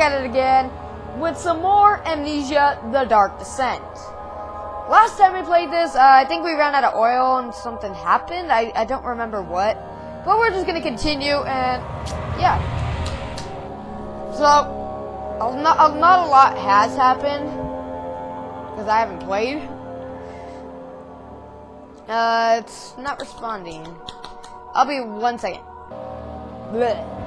At it again with some more Amnesia The Dark Descent. Last time we played this, uh, I think we ran out of oil and something happened. I, I don't remember what. But we're just going to continue and, yeah. So, not, not a lot has happened because I haven't played. Uh, it's not responding. I'll be one second. Blech.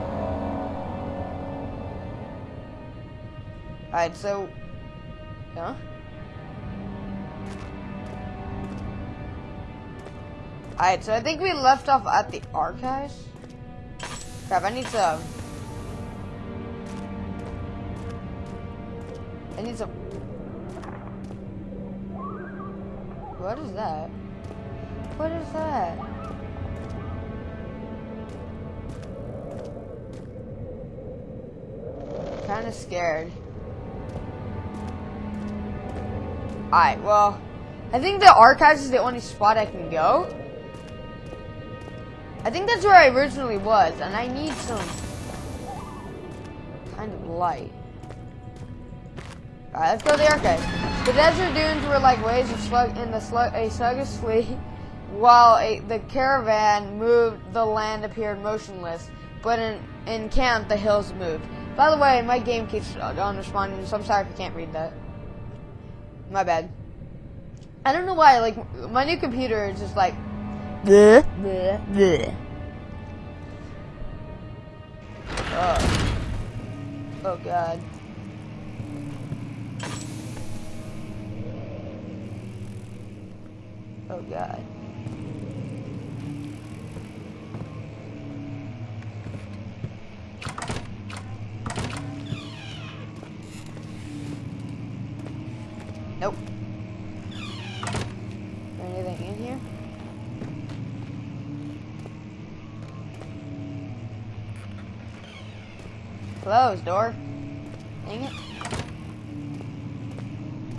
Alright, so... Huh? Alright, so I think we left off at the archives. Crap, I need to... I need to... What is that? What is that? Kinda scared. Alright, well, I think the archives is the only spot I can go. I think that's where I originally was, and I need some kind of light. Alright, let's go to the archives. The desert dunes were like waves of slug in the slug a sluggish sleep, while a, the caravan moved, the land appeared motionless. But in, in camp, the hills moved. By the way, my game keeps on responding, so I'm sorry if you can't read that. My bad. I don't know why, like, my new computer is just like... Bleh, bleh, bleh. Oh. Oh, God. Oh, God. Nope. Is there anything in here? Closed door. Dang it.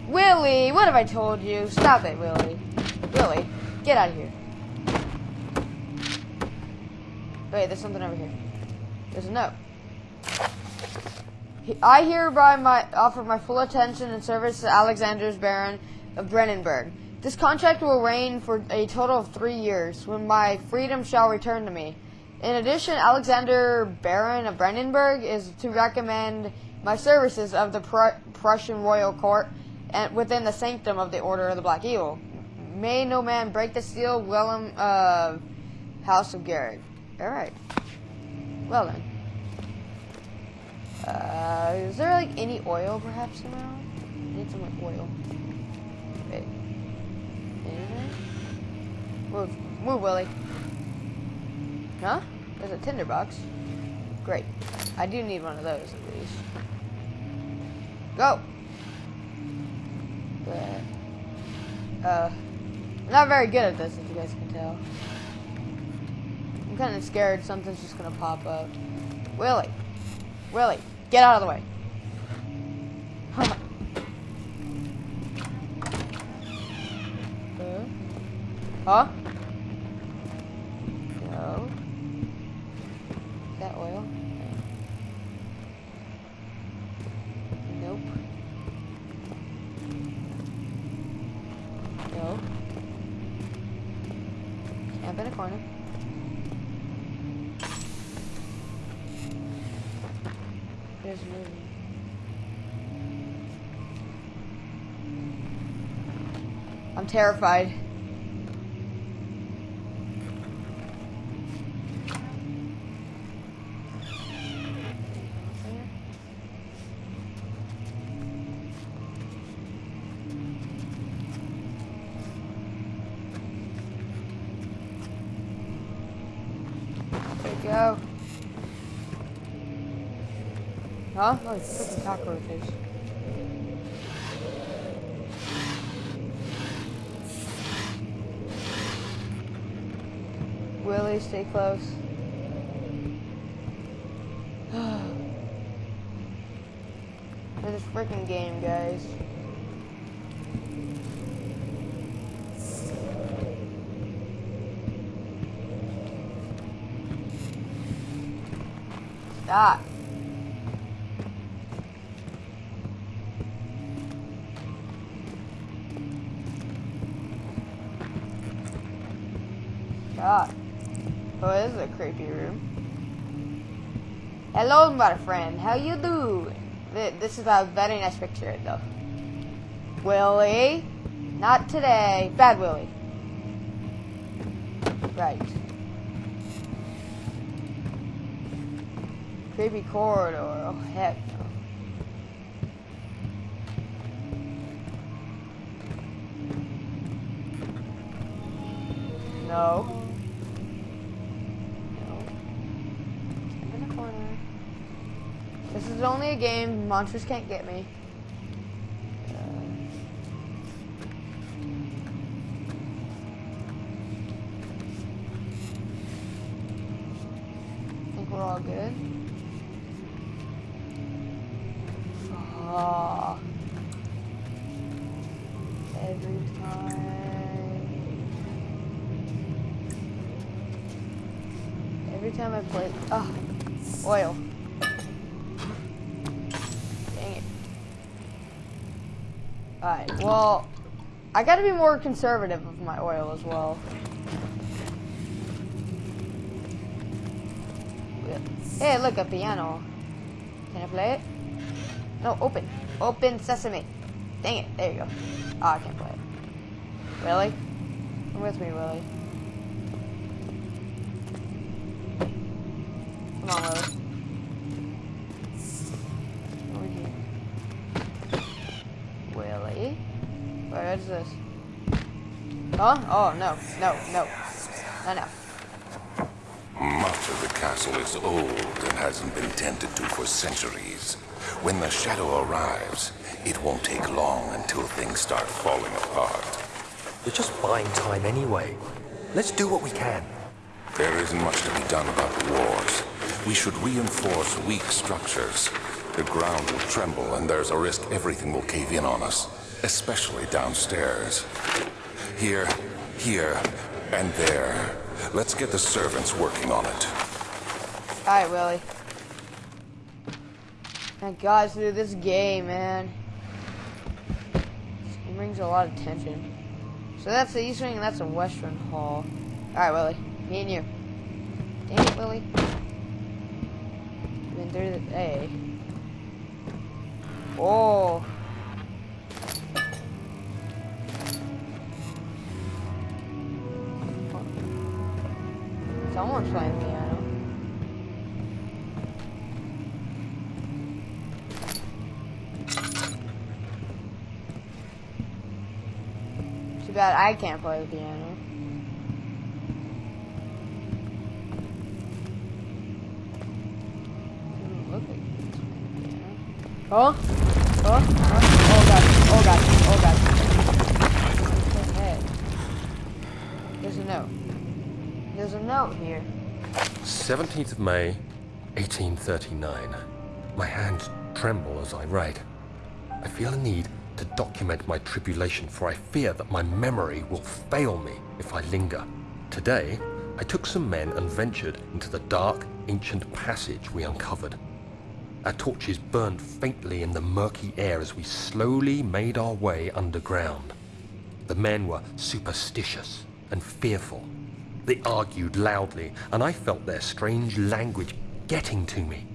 Willie, what have I told you? Stop it, Willie. Willie, get out of here. Wait, there's something over here. There's a note. I hereby my, offer my full attention and service to Alexander's Baron of Brennenburg. This contract will reign for a total of three years, when my freedom shall return to me. In addition, Alexander Baron of Brennenburg is to recommend my services of the Pr Prussian royal court and within the sanctum of the Order of the Black Eagle. May no man break the seal, Willem of uh, House of Garrett. All right. Well then. Uh, is there like any oil perhaps around? I need some like oil. Wait. Anything? Move. Move, Willie. Huh? There's a tinderbox. Great. I do need one of those at least. Go! But, uh, I'm not very good at this, as you guys can tell. I'm kind of scared something's just gonna pop up. Willie! Willie! Get out of the way. Huh? Huh? No. Camp in a corner. There's movie. I'm terrified. There we go. Huh? Oh, it's freaking cockroaches. Willie, stay close. this freaking game, guys. that. God. Oh, this is a creepy room. Hello, my friend. How you do? This is a very nice picture, though. Willie? Not today. Bad Willie. Right. Creepy corridor. Oh, oh, heck no. No. In the corner. This is only a game. Monsters can't get me. We're all good. Every time. Every time I play. Ah. Oh, oil. Dang it. Alright, well, I gotta be more conservative with my oil as well. Hey, look, a piano. Can I play it? No, open. Open sesame. Dang it, there you go. Oh, I can't play it. Willie? Come with me, Willie. Come on, Willie. What is this? Huh? Oh, no, no, no. No, no. Much of the castle is old and hasn't been tended to for centuries. When the shadow arrives, it won't take long until things start falling apart. We're just buying time anyway. Let's do what we can. There isn't much to be done about the wars. We should reinforce weak structures. The ground will tremble and there's a risk everything will cave in on us especially downstairs. Here, here, and there. Let's get the servants working on it. Alright, Willie. Thank God, dude, this game, man. It brings a lot of tension. So that's the east wing and that's the western hall. Alright, Willie. Me and you. Dang it, Willie. Been through the... Hey. Oh. Someone's playing piano. Bad I can't play the piano. Oh? Oh? Oh? Oh god. Oh god. Oh god. There's a note. There's a note here. 17th of May, 1839. My hands tremble as I write. I feel a need to document my tribulation, for I fear that my memory will fail me if I linger. Today, I took some men and ventured into the dark, ancient passage we uncovered. Our torches burned faintly in the murky air as we slowly made our way underground. The men were superstitious and fearful. They argued loudly, and I felt their strange language getting to me.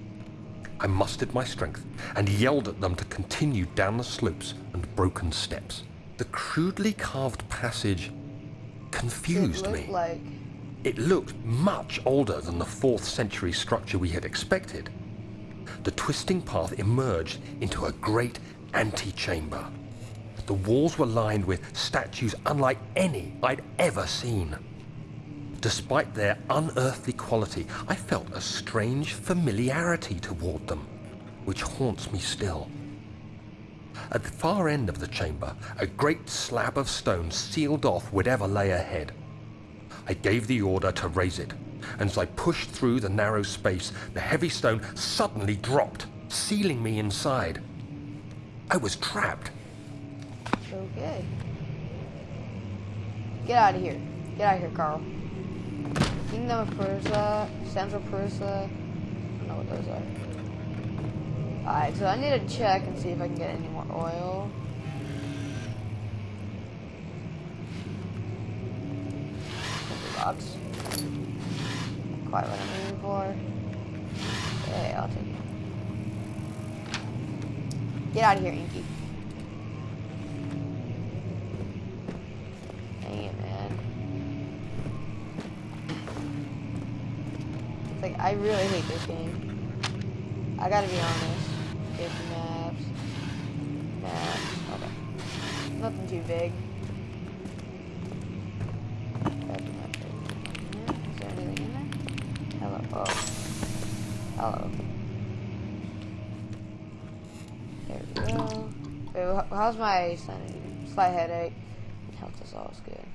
I mustered my strength and yelled at them to continue down the slopes and broken steps. The crudely carved passage confused it me. Like... It looked much older than the 4th century structure we had expected. The twisting path emerged into a great antechamber. The walls were lined with statues unlike any I'd ever seen. Despite their unearthly quality, I felt a strange familiarity toward them, which haunts me still. At the far end of the chamber, a great slab of stone sealed off whatever lay ahead. I gave the order to raise it, and as I pushed through the narrow space, the heavy stone suddenly dropped, sealing me inside. I was trapped. Okay. Get out of here. Get out of here, Carl. Kingdom of Persia, Central Persia. I don't know what those are. Alright, so I need to check and see if I can get any more oil. Box. quite what I'm aiming for. Hey, I'll take it. Get out of here, Inky. Dang it, man. It's like, I really hate this game. I gotta be honest. Get the maps. Maps. Okay. Nothing too big. Is there anything in there? Hello. Oh. Hello. There we go. Wait, how's my? Slight headache. Health is always good.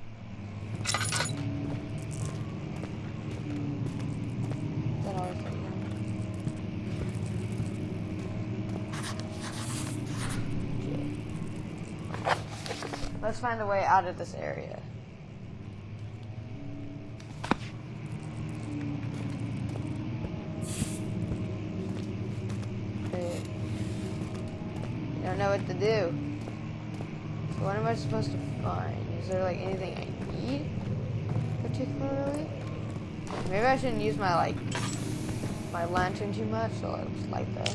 Let's find a way out of this area. I don't know what to do. So what am I supposed to find? Is there like anything I need particularly? Maybe I shouldn't use my like my lantern too much, so I'll just light that.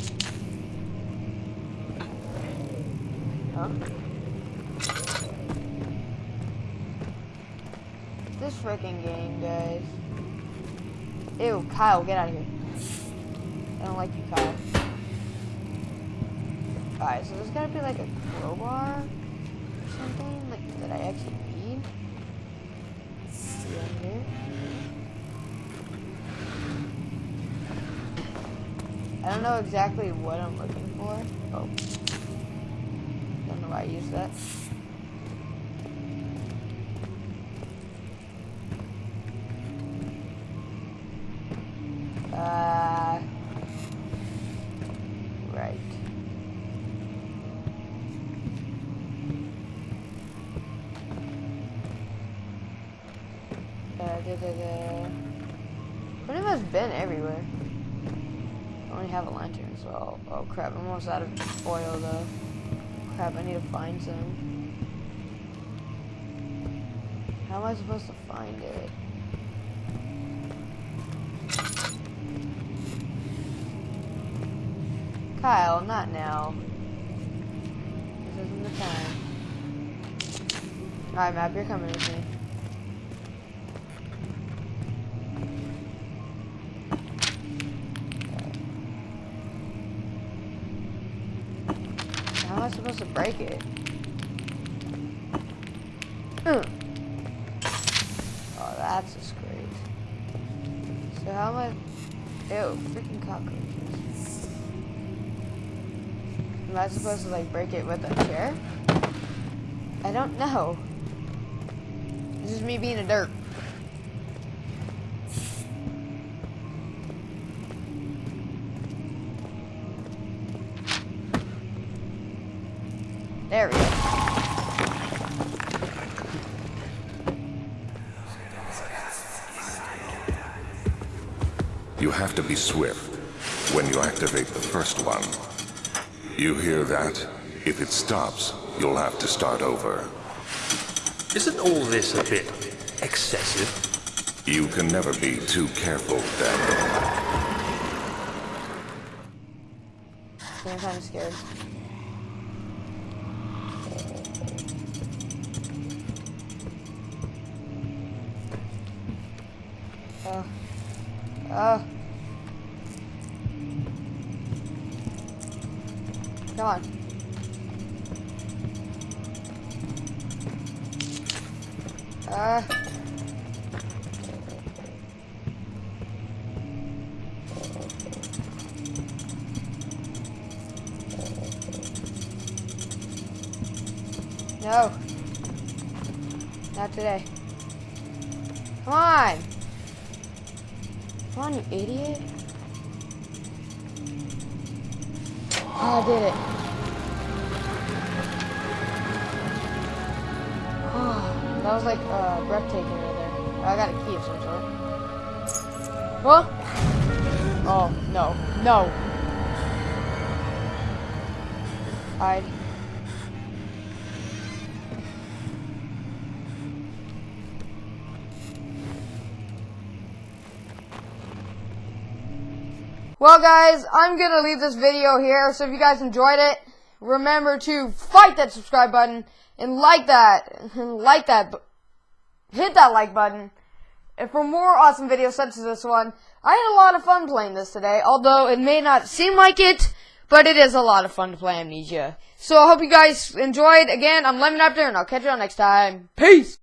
Huh? This freaking game, guys. Ew, Kyle, get out of here. I don't like you, Kyle. Alright, so there's gotta be like a crowbar or something like that I actually need. See right I don't know exactly what I'm looking for. Oh. Don't know why I used that. Uh, right. Uh, da, da, da. Much been everywhere. I only have a lantern, so oh crap, I'm almost out of oil though. Crap, I need to find some. How am I supposed to find it? Kyle, not now. This isn't the time. Alright, Map, you're coming with me. How am I supposed to break it? Ugh. Oh, that's a great. So how am I... Ew, freaking cockroaches. Am I supposed to like break it with a chair? I don't know. This is me being a derp. There we go. You have to be swift when you activate the first one. You hear that? If it stops, you'll have to start over. Isn't all this a bit excessive? You can never be too careful, Daniel. I'm kind of scared. Oh. Come on. Uh. No. Not today. Come on. On, you idiot. Oh, I did it. Oh, that was like uh, breathtaking right there. I got a key of some sort. Well. Oh, no. No. Hide. Well, guys, I'm gonna leave this video here. So if you guys enjoyed it, remember to fight that subscribe button and like that, and like that, hit that like button. And for more awesome videos such as this one, I had a lot of fun playing this today. Although it may not seem like it, but it is a lot of fun to play Amnesia. So I hope you guys enjoyed. Again, I'm Lemon Raptor, and I'll catch you all next time. Peace.